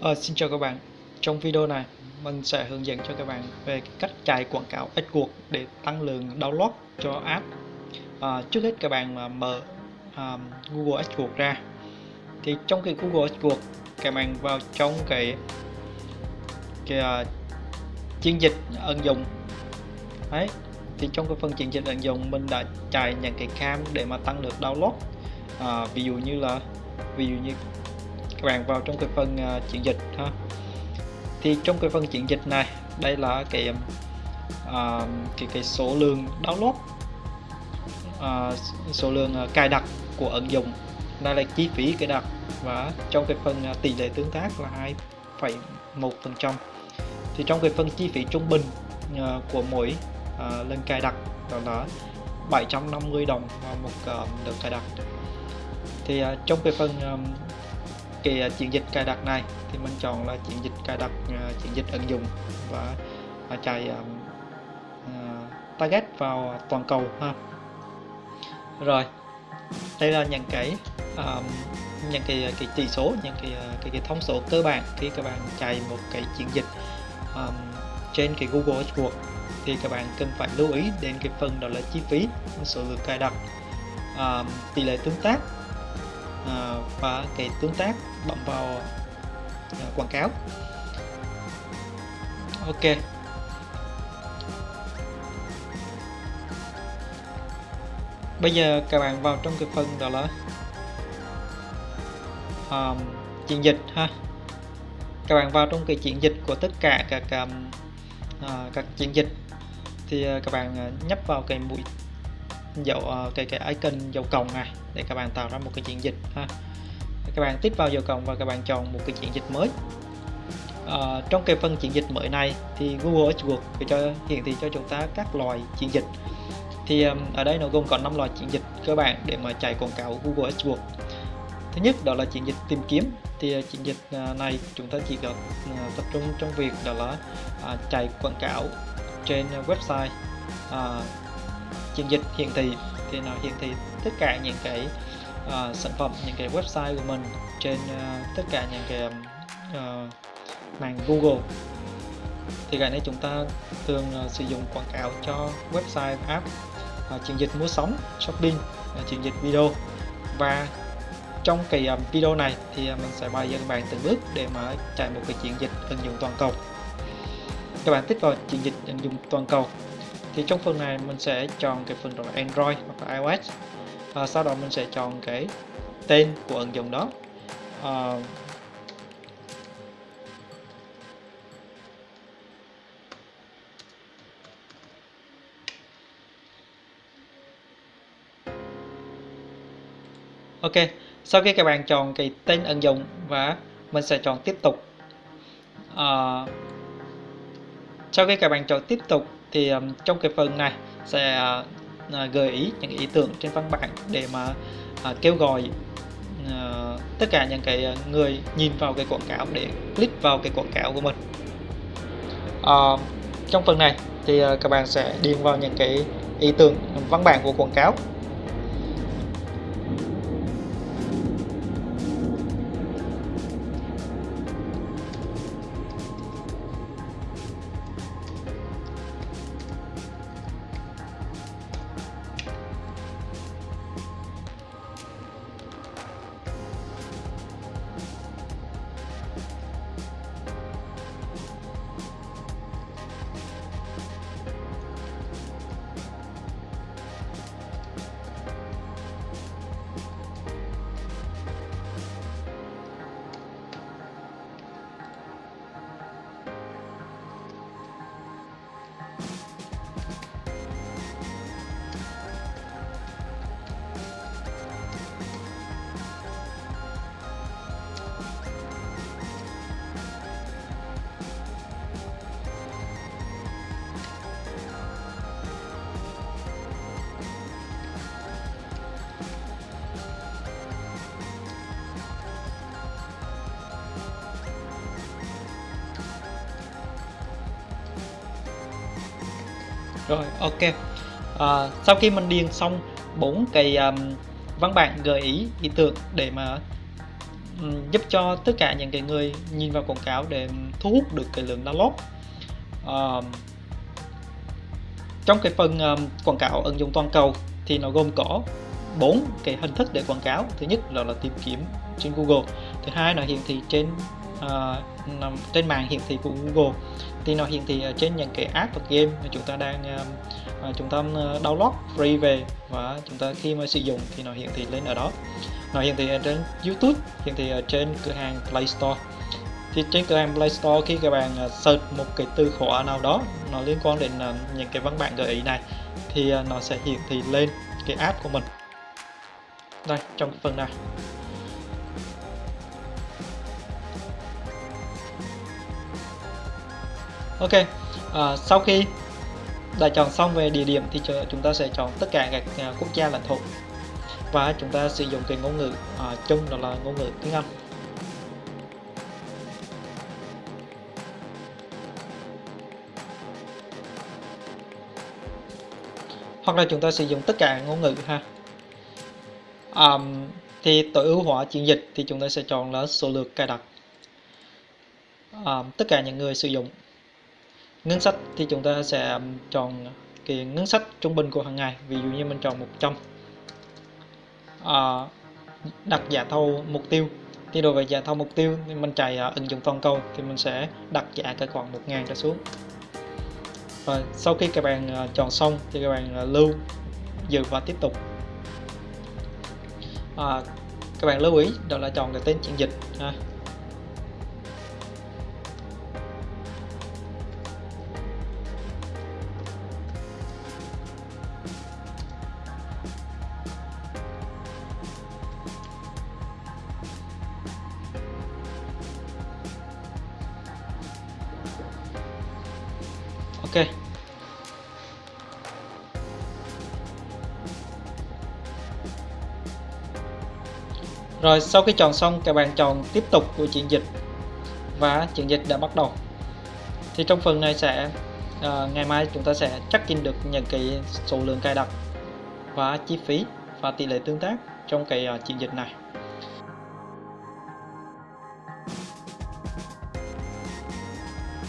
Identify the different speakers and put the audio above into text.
Speaker 1: À, xin chào các bạn. Trong video này, mình sẽ hướng dẫn cho các bạn về cách chạy quảng cáo AdWords để tăng lượng download cho app. À, trước hết các bạn mà mở um, Google AdWords ra. Thì trong cái Google AdWords, các bạn vào trong cái cái uh, chiến dịch ứng dụng. Đấy. Thì trong cái phần chiến dịch ứng dụng mình đã chạy những cái cam để mà tăng lượng download. À, ví dụ như là ví dụ như các bạn vào trong cái phần uh, chuyển dịch ha. Thì trong cái phần chuyển dịch này đây là cái uh, cái cái số lượng download uh, số lượng uh, cài đặt của ứng dụng. Đây là chi phí cài đặt và trong cái phần uh, tỷ lệ tương tác là 2,1 phần trăm. Thì trong cái phần chi phí trung bình uh, của mỗi uh, lần cài đặt đó là 750 đồng một uh, lượt cài đặt. Thì uh, trong cái phần um, cái à, chiến chuyển dịch cài đặt này. Thì mình chọn là chuyển dịch cài đặt à, chiến chuyển dịch ứng dụng và à, chạy target vào toàn cầu ha. Rồi đây là những cái um, những cái cái chỉ số những cái cái, cái thông số cơ bản khi các bạn chạy một cái chiến dịch um, trên cái Google AdWords thì các bạn cần phải lưu ý đến cái phần đó là chi phí số lượng cài đặt um, tỷ lệ tương tác Ờ, và cái tương tác bấm vào ờ, quảng cáo. Ok. Bây giờ các bạn vào trong cái phần đó là um, chuyển dịch ha. Các bạn vào trong cái chuyển dịch của tất cả các um, uh, các chuyển dịch. Thì uh, các bạn uh, nhấp vào cái mũi dấu uh, cái cái icon dấu cộng này để các bạn tạo ra một cái chuyển dịch ha. Các bạn tiếp vào dấu cộng và các bạn chọn một cái chuyển dịch mới. À, trong cái phần chuyển dịch mới này thì Google AdWords để cho hiển thị cho chúng ta các loại chuyển dịch. Thì um, ở đây nó gồm có 5 loại chuyển dịch cơ bản để mà chạy quảng cáo Google AdWords thứ nhất đó là chiến dịch tìm kiếm. Thì ờ, chiến dịch ờ, này chúng ta chỉ có tập trung trong việc đó là à, chạy quảng cáo trên website. À, chiến dịch hiển thị thì nó hiển thị tất cả những cái uh, sản phẩm những cái website của mình trên uh, tất cả những cái ờ, uh, màn Google. Thì cái này chúng ta thường uh, sử dụng quảng cáo cho website app uh, chuyển dịch mua sắm shopping uh, chuyển dịch video. Và trong cái um, video này thì mình sẽ bày cho các bạn từng bước để mà chạy một cái chuyển dịch ứng dụng toàn cầu. Các bạn tích vào chuyển dịch ứng dụng toàn cầu thì trong phần này mình sẽ chọn cái phần là Android hoặc là iOS. À, sau đó mình sẽ chọn cái tên của ứng dụng đó. À, Ok, sau khi các bạn chọn cái tên ứng dụng và mình sẽ chọn tiếp tục. À, sau khi các bạn chọn tiếp tục thì um, trong cái phần này sẽ uh, gợi ý những ý tưởng trên văn bản để mà uh, kêu gọi uh, tất cả những cái người nhìn vào cái quảng cáo để click vào cái quảng cáo của mình. Uh, trong phần này thì uh, các bạn sẽ điền vào những cái ý tưởng văn bản của quảng cáo. Rồi ok. À, sau khi mình điền xong bốn cái um, văn bản gợi ý ý tưởng để mà um, giúp cho tất cả những cái người nhìn vào quảng cáo để um, thu hút được cái lượng download. Uh, trong cái phần um, quảng cáo ứng dụng toàn cầu thì nó gồm có bốn cái hình thức để quảng cáo. Thứ nhất là, là tìm kiếm trên Google. Thứ hai là hiển thị trên uh, trên màn hiển thị của Google. Thì nó hiển thị trên những cái app và game mà chúng ta đang uh, chúng ta download free về và chúng ta khi mà sử dụng thì nó hiển thị lên ở đó. Nó hiển thị ở trên YouTube hiển thị ở trên cửa hàng Play Store. Thì trên cửa hàng Play Store khi các bạn search một cái từ khóa nào đó nó liên quan đến những cái văn bản gợi ý này thì nó sẽ hiển thị lên cái app của mình. Đây trong phần này. Ok à, sau khi đã chọn xong về địa điểm thì chúng ta sẽ chọn tất cả các à, quốc gia lãnh thổ. Và chúng ta sử dụng cái ngôn ngữ à, chung đó là ngôn ngữ tiếng Anh. Hoặc là chúng ta sử dụng tất cả ngôn ngữ ha. Um, thì tối ưu hóa chuyển dịch thì chúng ta sẽ chọn là số lượt cài đặt. Um, tất cả những người sử dụng ngân sách thì chúng ta sẽ chọn cái ngân sách trung bình của hàng ngày. Ví dụ như mình chọn 100 à, đặt giá thầu mục tiêu. Thì đối với giá thầu mục tiêu thì mình chạy uh, ứng dụng toàn cầu thì mình sẽ đặt giá cái khoảng 1.000 trở xuống. Và sau khi các bạn uh, chọn xong thì các bạn uh, lưu giữ và tiếp tục. À, các bạn lưu ý đó là chọn cái tên chuyển dịch ha. Rồi sau khi chọn xong các bạn chọn tiếp tục của chuyển dịch và chuyển dịch đã bắt đầu. Thì trong phần này sẽ uh, ngày mai chúng ta sẽ check in được những cái số lượng cài đặt và chi phí và tỷ lệ tương tác trong cái ờ, uh, chuyển dịch này.